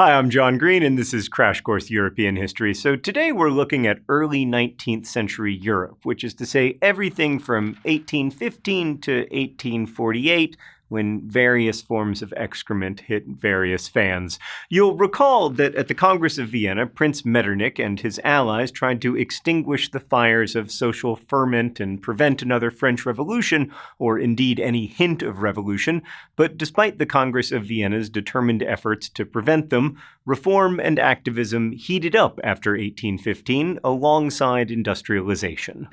Hi, I'm John Green, and this is Crash Course European History. So today we're looking at early 19th century Europe, which is to say everything from 1815 to 1848 when various forms of excrement hit various fans. You'll recall that at the Congress of Vienna, Prince Metternich and his allies tried to extinguish the fires of social ferment and prevent another French Revolution, or indeed any hint of revolution, but despite the Congress of Vienna's determined efforts to prevent them, reform and activism heated up after 1815 alongside industrialization.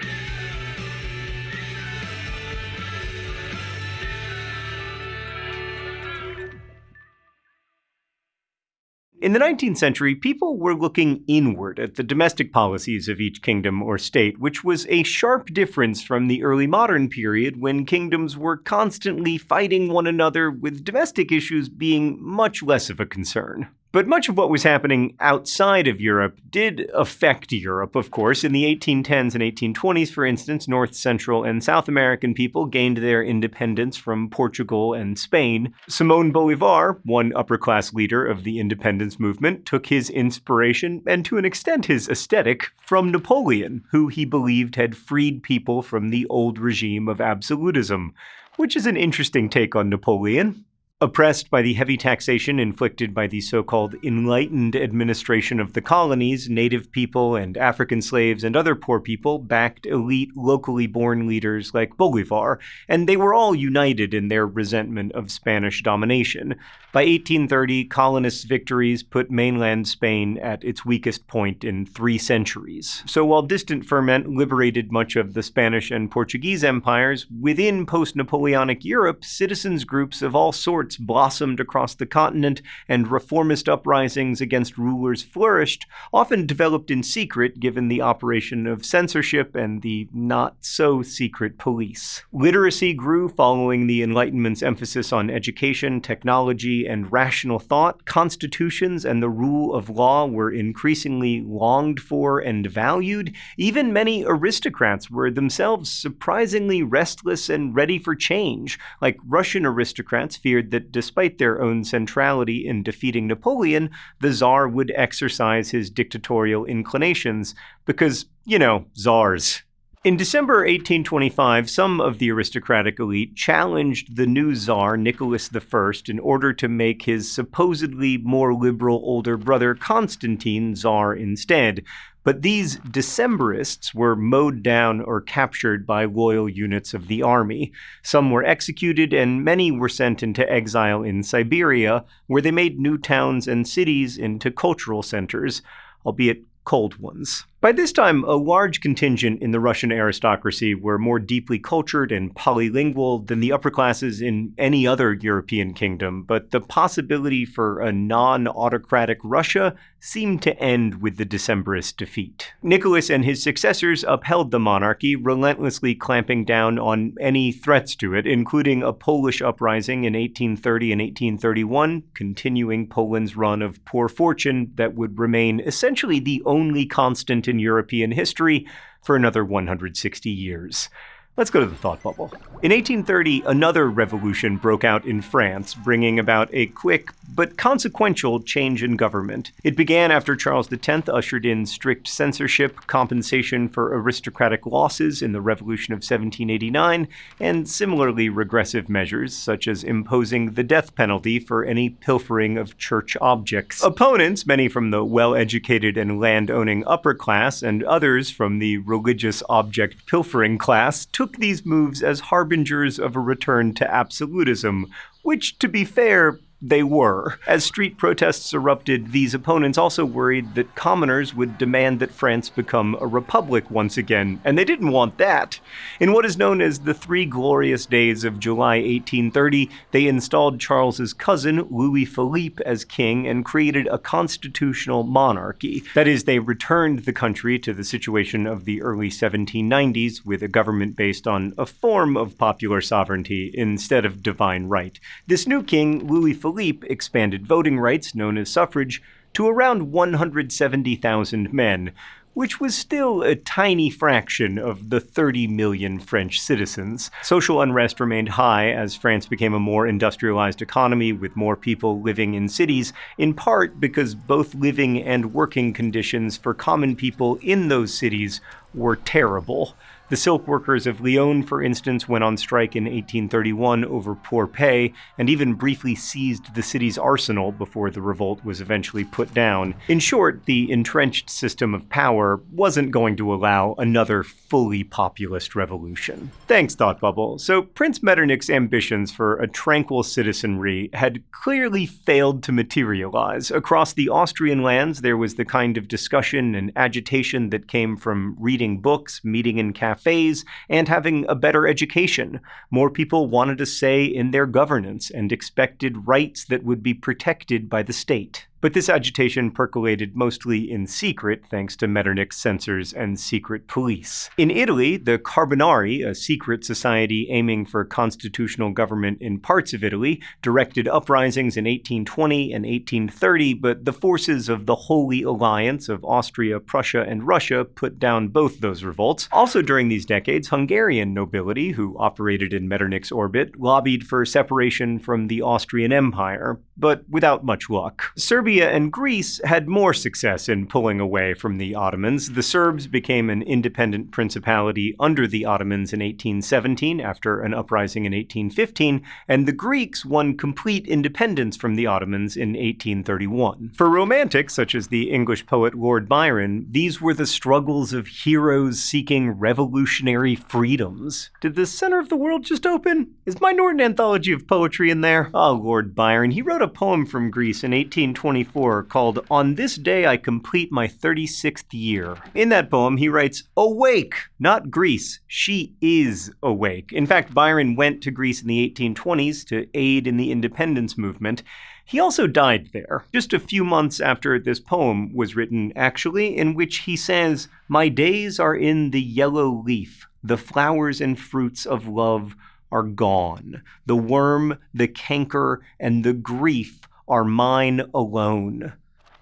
In the 19th century, people were looking inward at the domestic policies of each kingdom or state, which was a sharp difference from the early modern period when kingdoms were constantly fighting one another, with domestic issues being much less of a concern. But much of what was happening outside of Europe did affect Europe, of course. In the 1810s and 1820s, for instance, North, Central, and South American people gained their independence from Portugal and Spain. Simon Bolivar, one upper class leader of the independence movement, took his inspiration, and to an extent his aesthetic, from Napoleon, who he believed had freed people from the old regime of absolutism. Which is an interesting take on Napoleon. Oppressed by the heavy taxation inflicted by the so called enlightened administration of the colonies, native people and African slaves and other poor people backed elite, locally born leaders like Bolivar, and they were all united in their resentment of Spanish domination. By 1830, colonists' victories put mainland Spain at its weakest point in three centuries. So while distant ferment liberated much of the Spanish and Portuguese empires, within post Napoleonic Europe, citizens groups of all sorts blossomed across the continent, and reformist uprisings against rulers flourished, often developed in secret given the operation of censorship and the not so secret police. Literacy grew following the Enlightenment's emphasis on education, technology, and rational thought. Constitutions and the rule of law were increasingly longed for and valued. Even many aristocrats were themselves surprisingly restless and ready for change, like Russian aristocrats feared that that despite their own centrality in defeating Napoleon, the Tsar would exercise his dictatorial inclinations because, you know, czars. In December 1825, some of the aristocratic elite challenged the new Tsar, Nicholas I, in order to make his supposedly more liberal older brother Constantine Tsar instead, but these Decembrists were mowed down or captured by loyal units of the army. Some were executed, and many were sent into exile in Siberia, where they made new towns and cities into cultural centers, albeit cold ones. By this time, a large contingent in the Russian aristocracy were more deeply cultured and polylingual than the upper classes in any other European kingdom, but the possibility for a non autocratic Russia seemed to end with the Decembrist defeat. Nicholas and his successors upheld the monarchy, relentlessly clamping down on any threats to it, including a Polish uprising in 1830 and 1831, continuing Poland's run of poor fortune that would remain essentially the only constant in European history for another 160 years. Let's go to the thought bubble. In 1830, another revolution broke out in France, bringing about a quick but consequential change in government. It began after Charles X ushered in strict censorship, compensation for aristocratic losses in the Revolution of 1789, and similarly regressive measures, such as imposing the death penalty for any pilfering of church objects. Opponents, many from the well educated and land owning upper class, and others from the religious object pilfering class, took took these moves as harbingers of a return to absolutism, which, to be fair, they were. As street protests erupted, these opponents also worried that commoners would demand that France become a republic once again, and they didn't want that. In what is known as the Three Glorious Days of July 1830, they installed Charles's cousin, Louis Philippe, as king and created a constitutional monarchy. That is, they returned the country to the situation of the early 1790s with a government based on a form of popular sovereignty instead of divine right. This new king, Louis Philippe, Philippe expanded voting rights, known as suffrage, to around 170,000 men, which was still a tiny fraction of the 30 million French citizens. Social unrest remained high as France became a more industrialized economy with more people living in cities, in part because both living and working conditions for common people in those cities were terrible. The silk workers of Lyon, for instance, went on strike in 1831 over poor pay and even briefly seized the city's arsenal before the revolt was eventually put down. In short, the entrenched system of power wasn't going to allow another fully populist revolution. Thanks, Thought Bubble. So, Prince Metternich's ambitions for a tranquil citizenry had clearly failed to materialize. Across the Austrian lands, there was the kind of discussion and agitation that came from reading books, meeting in cafes, cafes, and having a better education. More people wanted a say in their governance and expected rights that would be protected by the state. But this agitation percolated mostly in secret thanks to Metternich's censors and secret police. In Italy, the Carbonari, a secret society aiming for constitutional government in parts of Italy, directed uprisings in 1820 and 1830, but the forces of the Holy Alliance of Austria, Prussia, and Russia put down both those revolts. Also during these decades, Hungarian nobility, who operated in Metternich's orbit, lobbied for separation from the Austrian Empire, but without much luck. Serbia and Greece had more success in pulling away from the Ottomans. The Serbs became an independent principality under the Ottomans in 1817 after an uprising in 1815, and the Greeks won complete independence from the Ottomans in 1831. For romantics, such as the English poet Lord Byron, these were the struggles of heroes seeking revolutionary freedoms. Did the center of the world just open? Is my Norton anthology of poetry in there? Oh, Lord Byron, he wrote a poem from Greece in 1824 called On This Day I Complete My 36th Year. In that poem, he writes, Awake! Not Greece. She is awake. In fact, Byron went to Greece in the 1820s to aid in the independence movement. He also died there, just a few months after this poem was written, actually, in which he says, My days are in the yellow leaf, the flowers and fruits of love are gone. The worm, the canker, and the grief are mine alone.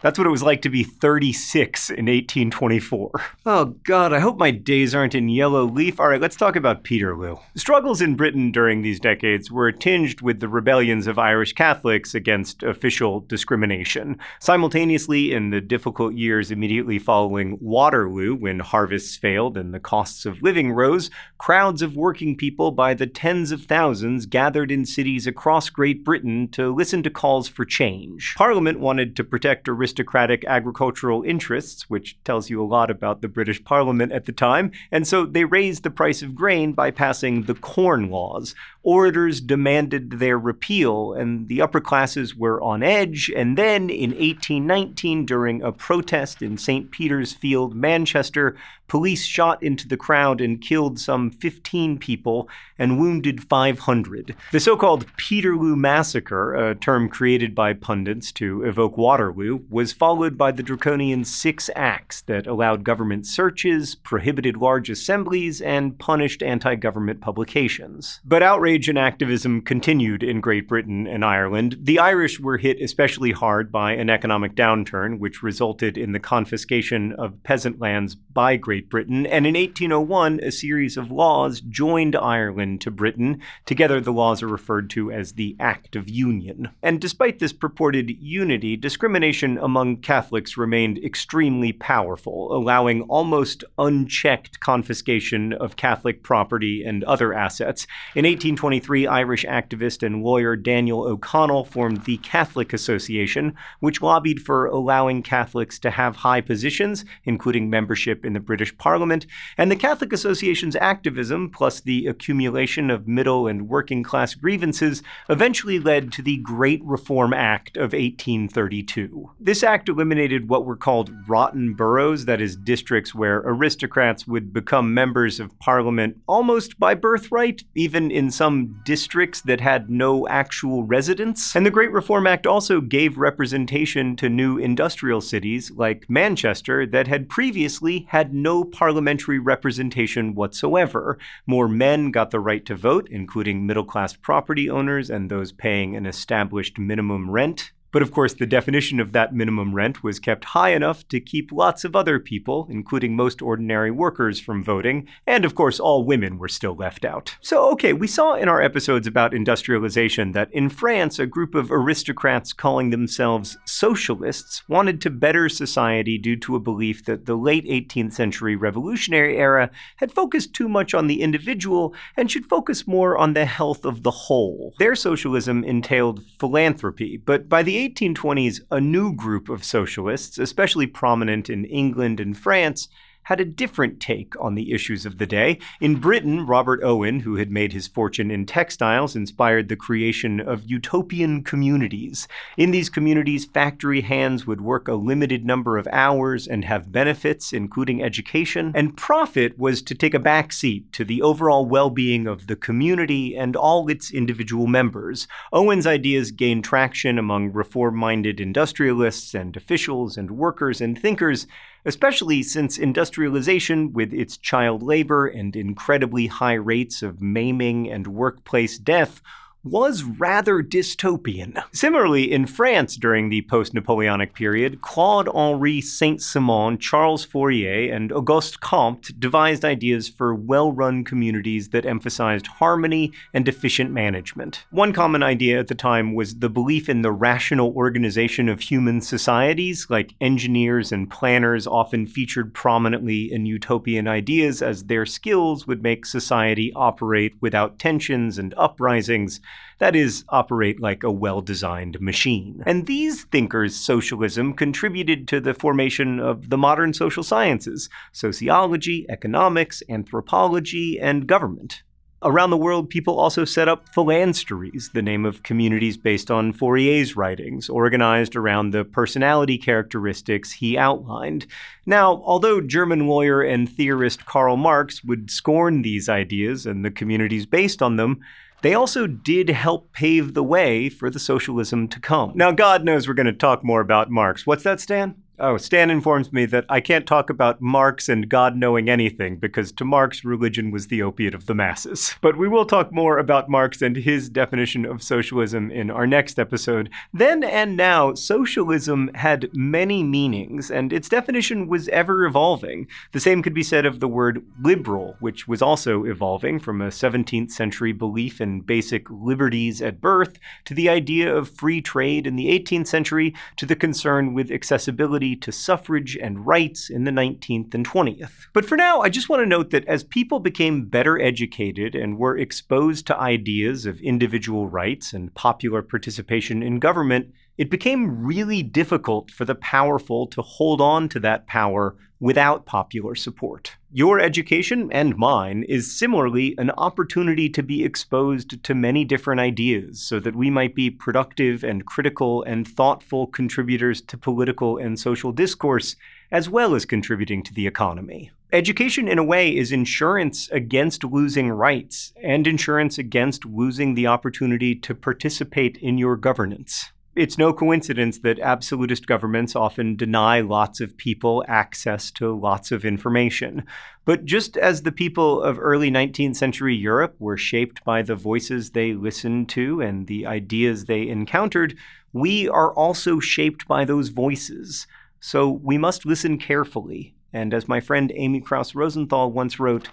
That's what it was like to be 36 in 1824. Oh god, I hope my days aren't in yellow leaf. Alright, let's talk about Peterloo. Struggles in Britain during these decades were tinged with the rebellions of Irish Catholics against official discrimination. Simultaneously, in the difficult years immediately following Waterloo, when harvests failed and the costs of living rose, crowds of working people by the tens of thousands gathered in cities across Great Britain to listen to calls for change. Parliament wanted to protect aristocracy aristocratic agricultural interests, which tells you a lot about the British Parliament at the time, and so they raised the price of grain by passing the Corn Laws. Orators demanded their repeal, and the upper classes were on edge, and then in 1819, during a protest in St. Peter's Field, Manchester, police shot into the crowd and killed some 15 people and wounded 500. The so called Peterloo Massacre, a term created by pundits to evoke Waterloo, was followed by the draconian Six Acts that allowed government searches, prohibited large assemblies, and punished anti government publications. But outrage and activism continued in Great Britain and Ireland. The Irish were hit especially hard by an economic downturn, which resulted in the confiscation of peasant lands by Great Britain, and in 1801, a series of laws joined Ireland to Britain. Together, the laws are referred to as the Act of Union. And despite this purported unity, discrimination among Catholics remained extremely powerful, allowing almost unchecked confiscation of Catholic property and other assets. In 1823, Irish activist and lawyer Daniel O'Connell formed the Catholic Association, which lobbied for allowing Catholics to have high positions, including membership in the British Parliament, and the Catholic Association's activism, plus the accumulation of middle and working class grievances, eventually led to the Great Reform Act of 1832. This act eliminated what were called rotten boroughs, that is, districts where aristocrats would become members of Parliament almost by birthright, even in some districts that had no actual residents. And the Great Reform Act also gave representation to new industrial cities like Manchester that had previously had no parliamentary representation whatsoever. More men got the right to vote, including middle class property owners and those paying an established minimum rent. But of course, the definition of that minimum rent was kept high enough to keep lots of other people, including most ordinary workers, from voting, and of course, all women were still left out. So, okay, we saw in our episodes about industrialization that in France, a group of aristocrats calling themselves socialists wanted to better society due to a belief that the late 18th century revolutionary era had focused too much on the individual and should focus more on the health of the whole. Their socialism entailed philanthropy, but by the 1820s, a new group of socialists, especially prominent in England and France, had a different take on the issues of the day. In Britain, Robert Owen, who had made his fortune in textiles, inspired the creation of utopian communities. In these communities, factory hands would work a limited number of hours and have benefits, including education, and profit was to take a backseat to the overall well being of the community and all its individual members. Owen's ideas gained traction among reform minded industrialists and officials and workers and thinkers especially since industrialization, with its child labor and incredibly high rates of maiming and workplace death, was rather dystopian. Similarly, in France during the post Napoleonic period, Claude Henri Saint Simon, Charles Fourier, and Auguste Comte devised ideas for well run communities that emphasized harmony and efficient management. One common idea at the time was the belief in the rational organization of human societies, like engineers and planners often featured prominently in utopian ideas as their skills would make society operate without tensions and uprisings that is, operate like a well designed machine. And these thinkers' socialism contributed to the formation of the modern social sciences sociology, economics, anthropology, and government. Around the world, people also set up phalansteries, the name of communities based on Fourier's writings, organized around the personality characteristics he outlined. Now, although German lawyer and theorist Karl Marx would scorn these ideas and the communities based on them, they also did help pave the way for the socialism to come. Now, God knows we're going to talk more about Marx. What's that, Stan? Oh, Stan informs me that I can't talk about Marx and God knowing anything because to Marx, religion was the opiate of the masses. But we will talk more about Marx and his definition of socialism in our next episode. Then and now, socialism had many meanings, and its definition was ever evolving. The same could be said of the word liberal, which was also evolving from a 17th century belief in basic liberties at birth to the idea of free trade in the 18th century to the concern with accessibility to suffrage and rights in the 19th and 20th. But for now, I just want to note that as people became better educated and were exposed to ideas of individual rights and popular participation in government, it became really difficult for the powerful to hold on to that power without popular support. Your education and mine is similarly an opportunity to be exposed to many different ideas so that we might be productive and critical and thoughtful contributors to political and social discourse, as well as contributing to the economy. Education, in a way, is insurance against losing rights and insurance against losing the opportunity to participate in your governance. It's no coincidence that absolutist governments often deny lots of people access to lots of information. But just as the people of early 19th century Europe were shaped by the voices they listened to and the ideas they encountered, we are also shaped by those voices. So we must listen carefully. And as my friend Amy Krouse Rosenthal once wrote,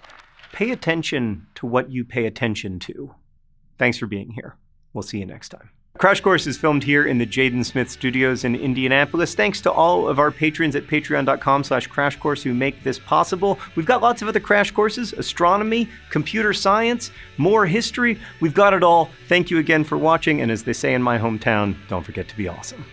pay attention to what you pay attention to. Thanks for being here. We'll see you next time. Crash Course is filmed here in the Jaden Smith Studios in Indianapolis. Thanks to all of our patrons at patreon.com slash crash course who make this possible. We've got lots of other crash courses, astronomy, computer science, more history. We've got it all. Thank you again for watching, and as they say in my hometown, don't forget to be awesome.